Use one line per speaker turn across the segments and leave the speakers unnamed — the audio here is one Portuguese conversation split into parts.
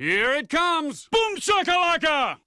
Here it comes! Boom shakalaka!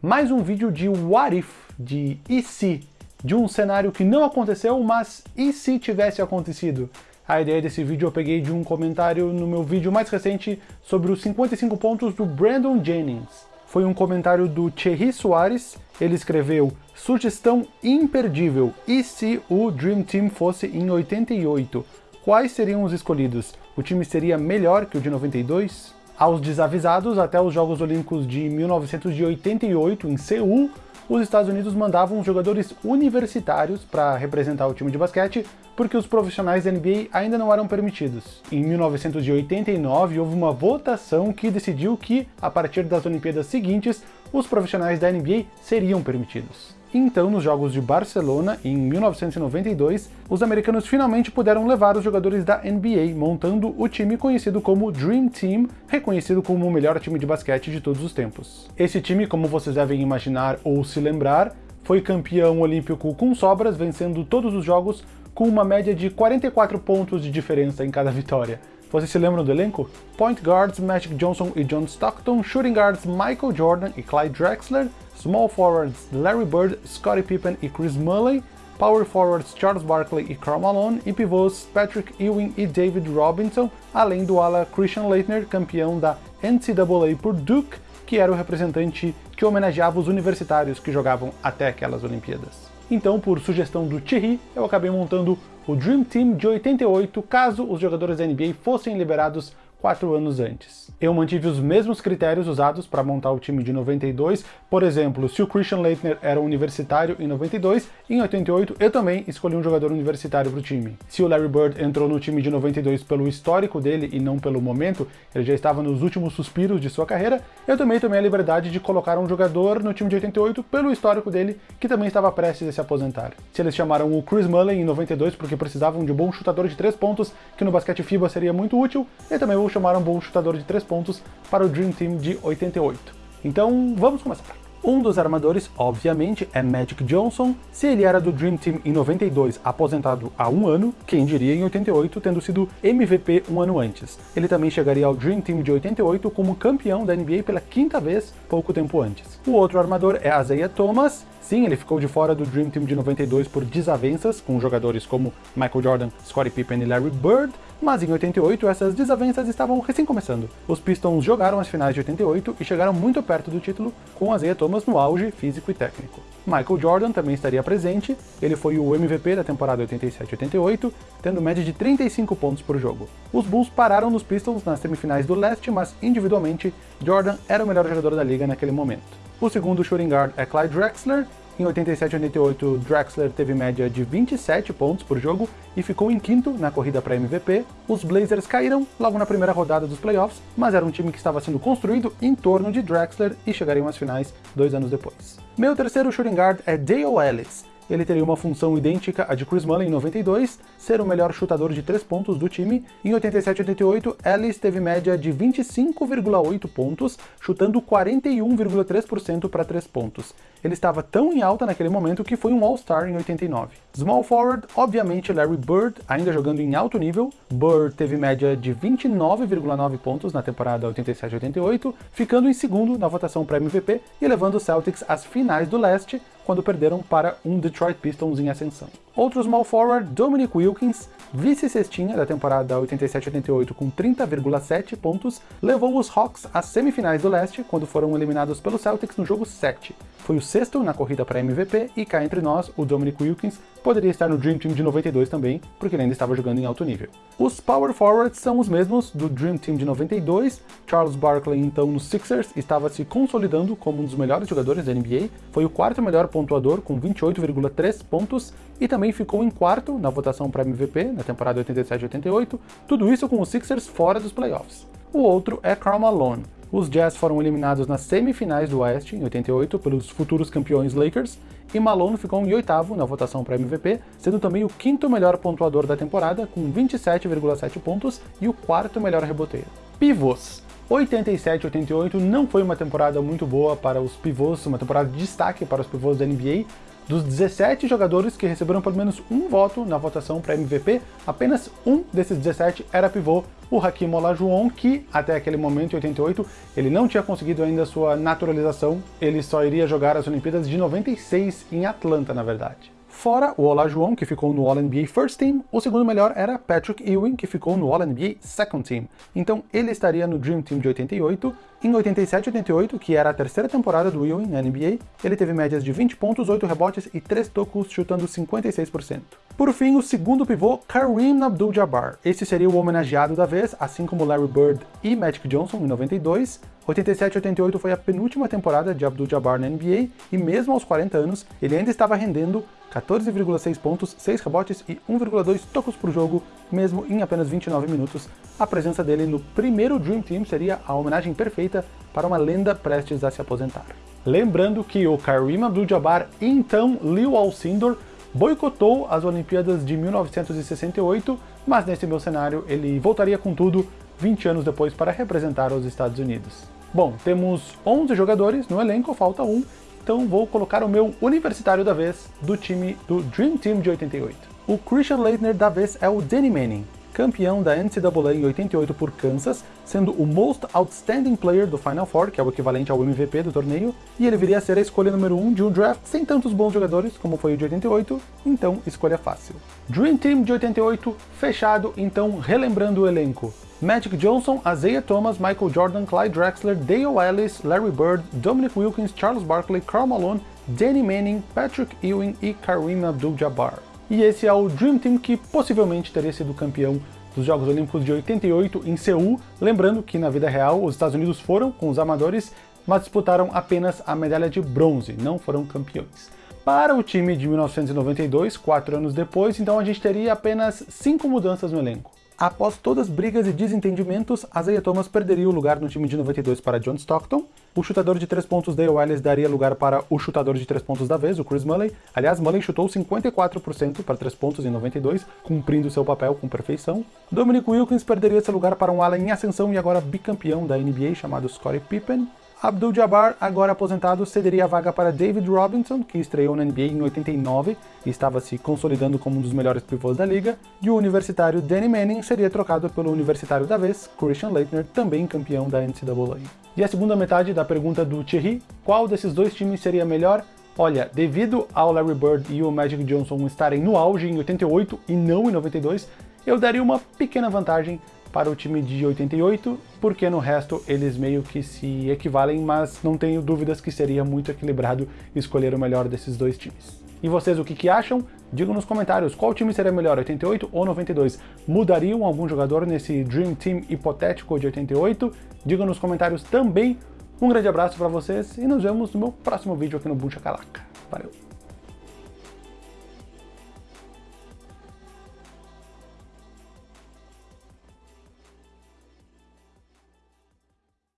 Mais um vídeo de What If, de e se, de um cenário que não aconteceu, mas e se tivesse acontecido? A ideia desse vídeo eu peguei de um comentário no meu vídeo mais recente sobre os 55 pontos do Brandon Jennings. Foi um comentário do Thierry Soares, ele escreveu Sugestão imperdível, e se o Dream Team fosse em 88? Quais seriam os escolhidos? O time seria melhor que o de 92? Aos desavisados, até os Jogos Olímpicos de 1988 em Seul, os Estados Unidos mandavam jogadores universitários para representar o time de basquete, porque os profissionais da NBA ainda não eram permitidos. Em 1989, houve uma votação que decidiu que, a partir das Olimpíadas seguintes, os profissionais da NBA seriam permitidos. Então, nos Jogos de Barcelona, em 1992, os americanos finalmente puderam levar os jogadores da NBA, montando o time conhecido como Dream Team, reconhecido como o melhor time de basquete de todos os tempos. Esse time, como vocês devem imaginar ou se lembrar, foi campeão olímpico com sobras, vencendo todos os jogos com uma média de 44 pontos de diferença em cada vitória. Vocês se lembram do elenco? Point guards Magic Johnson e John Stockton, shooting guards Michael Jordan e Clyde Drexler, small forwards Larry Bird, Scottie Pippen e Chris Mulley, power forwards Charles Barkley e Karl Malone e pivôs Patrick Ewing e David Robinson, além do ala Christian Leitner, campeão da NCAA por Duke, que era o representante que homenageava os universitários que jogavam até aquelas Olimpíadas. Então, por sugestão do Thierry, eu acabei montando o Dream Team de 88 caso os jogadores da NBA fossem liberados quatro anos antes. Eu mantive os mesmos critérios usados para montar o time de 92, por exemplo, se o Christian Leitner era um universitário em 92, em 88 eu também escolhi um jogador universitário para o time. Se o Larry Bird entrou no time de 92 pelo histórico dele e não pelo momento, ele já estava nos últimos suspiros de sua carreira, eu também tomei a liberdade de colocar um jogador no time de 88 pelo histórico dele, que também estava prestes a se aposentar. Se eles chamaram o Chris Mulley em 92 porque precisavam de um bom chutador de três pontos, que no basquete FIBA seria muito útil, eu também vou chamar um bom chutador de 3 pontos para o Dream Team de 88. Então vamos começar. Um dos armadores, obviamente, é Magic Johnson. Se ele era do Dream Team em 92, aposentado há um ano, quem diria em 88, tendo sido MVP um ano antes. Ele também chegaria ao Dream Team de 88 como campeão da NBA pela quinta vez, pouco tempo antes. O outro armador é Isaiah Thomas. Sim, ele ficou de fora do Dream Team de 92 por desavenças com jogadores como Michael Jordan, Scottie Pippen e Larry Bird, mas em 88 essas desavenças estavam recém começando. Os Pistons jogaram as finais de 88 e chegaram muito perto do título, com Isaiah Thomas no auge físico e técnico. Michael Jordan também estaria presente, ele foi o MVP da temporada 87-88, tendo média de 35 pontos por jogo. Os Bulls pararam nos Pistons nas semifinais do leste, mas individualmente, Jordan era o melhor jogador da liga naquele momento. O segundo shooting guard é Clyde Drexler, em 87 e 88, Drexler teve média de 27 pontos por jogo e ficou em quinto na corrida para MVP. Os Blazers caíram logo na primeira rodada dos playoffs, mas era um time que estava sendo construído em torno de Drexler e chegariam às finais dois anos depois. Meu terceiro shooting guard é Dale Ellis ele teria uma função idêntica à de Chris Mullin em 92, ser o melhor chutador de 3 pontos do time. Em 87 e 88, Ellis teve média de 25,8 pontos, chutando 41,3% para 3 pontos. Ele estava tão em alta naquele momento que foi um All-Star em 89. Small forward, obviamente Larry Bird, ainda jogando em alto nível. Bird teve média de 29,9 pontos na temporada 87-88, ficando em segundo na votação para MVP e levando os Celtics às finais do leste, quando perderam para um Detroit Pistons em ascensão. Outro small forward, Dominic Wilkins, vice-cestinha da temporada 87-88 com 30,7 pontos, levou os Hawks às semifinais do leste, quando foram eliminados pelos Celtics no jogo 7. Foi o sexto na corrida para MVP, e cá entre nós, o Dominic Wilkins poderia estar no Dream Team de 92 também, porque ele ainda estava jogando em alto nível. Os power forwards são os mesmos do Dream Team de 92, Charles Barkley então nos Sixers estava se consolidando como um dos melhores jogadores da NBA, foi o quarto melhor pontuador com 28,3 pontos, e também ficou em quarto na votação para MVP na temporada 87-88, tudo isso com os Sixers fora dos playoffs. O outro é Karl Malone. Os Jazz foram eliminados nas semifinais do Oeste em 88 pelos futuros campeões Lakers, e Malone ficou em oitavo na votação para MVP, sendo também o quinto melhor pontuador da temporada, com 27,7 pontos, e o quarto melhor reboteiro. Pivôs. 87-88 não foi uma temporada muito boa para os pivôs, uma temporada de destaque para os pivôs da NBA, dos 17 jogadores que receberam pelo menos um voto na votação para MVP, apenas um desses 17 era pivô, o Hakim Olajuwon, que até aquele momento, em 88, ele não tinha conseguido ainda sua naturalização, ele só iria jogar as Olimpíadas de 96 em Atlanta, na verdade. Fora o Olajuwon, que ficou no All-NBA First Team, o segundo melhor era Patrick Ewing, que ficou no All-NBA Second Team. Então ele estaria no Dream Team de 88. Em 87 88, que era a terceira temporada do Ewing na NBA, ele teve médias de 20 pontos, 8 rebotes e 3 tocos, chutando 56%. Por fim, o segundo pivô, Kareem Abdul-Jabbar. Esse seria o homenageado da vez, assim como Larry Bird e Magic Johnson em 92. 87 88 foi a penúltima temporada de Abdul-Jabbar na NBA e mesmo aos 40 anos, ele ainda estava rendendo 14,6 pontos, 6 rebotes e 1,2 tocos por jogo, mesmo em apenas 29 minutos. A presença dele no primeiro Dream Team seria a homenagem perfeita para uma lenda prestes a se aposentar. Lembrando que o Kareem Abdul-Jabbar então Leo Alcindor boicotou as Olimpíadas de 1968, mas nesse meu cenário ele voltaria com tudo 20 anos depois para representar os Estados Unidos. Bom, temos 11 jogadores no elenco, falta um, então vou colocar o meu universitário da vez do time do Dream Team de 88. O Christian Leitner da vez é o Danny Manning, campeão da NCAA em 88 por Kansas, sendo o Most Outstanding Player do Final Four, que é o equivalente ao MVP do torneio, e ele viria a ser a escolha número 1 um de um draft sem tantos bons jogadores como foi o de 88, então escolha fácil. Dream Team de 88, fechado, então relembrando o elenco. Magic Johnson, Isaiah Thomas, Michael Jordan, Clyde Drexler, Dale Ellis, Larry Bird, Dominic Wilkins, Charles Barkley, Karl Malone, Danny Manning, Patrick Ewing e Kareem Abdul-Jabbar. E esse é o Dream Team que possivelmente teria sido campeão dos Jogos Olímpicos de 88 em Seul, lembrando que na vida real os Estados Unidos foram com os amadores, mas disputaram apenas a medalha de bronze, não foram campeões. Para o time de 1992, quatro anos depois, então a gente teria apenas cinco mudanças no elenco. Após todas as brigas e desentendimentos, Isaiah Thomas perderia o lugar no time de 92 para John Stockton, o chutador de 3 pontos Dale Willis daria lugar para o chutador de 3 pontos da vez, o Chris Mulley. Aliás, Mulley chutou 54% para 3 pontos em 92, cumprindo seu papel com perfeição. Dominic Wilkins perderia seu lugar para um ala em ascensão e agora bicampeão da NBA chamado Scottie Pippen. Abdul-Jabbar, agora aposentado, cederia a vaga para David Robinson, que estreou na NBA em 89 e estava se consolidando como um dos melhores pivôs da liga, e o universitário Danny Manning seria trocado pelo universitário da vez, Christian Leitner, também campeão da NCAA. E a segunda metade da pergunta do Thierry, qual desses dois times seria melhor? Olha, devido ao Larry Bird e o Magic Johnson estarem no auge em 88 e não em 92, eu daria uma pequena vantagem para o time de 88, porque no resto eles meio que se equivalem, mas não tenho dúvidas que seria muito equilibrado escolher o melhor desses dois times. E vocês o que, que acham? Digam nos comentários qual time seria melhor, 88 ou 92. Mudariam algum jogador nesse Dream Team hipotético de 88? Digam nos comentários também. Um grande abraço para vocês e nos vemos no meu próximo vídeo aqui no Buncha Calaca. Valeu!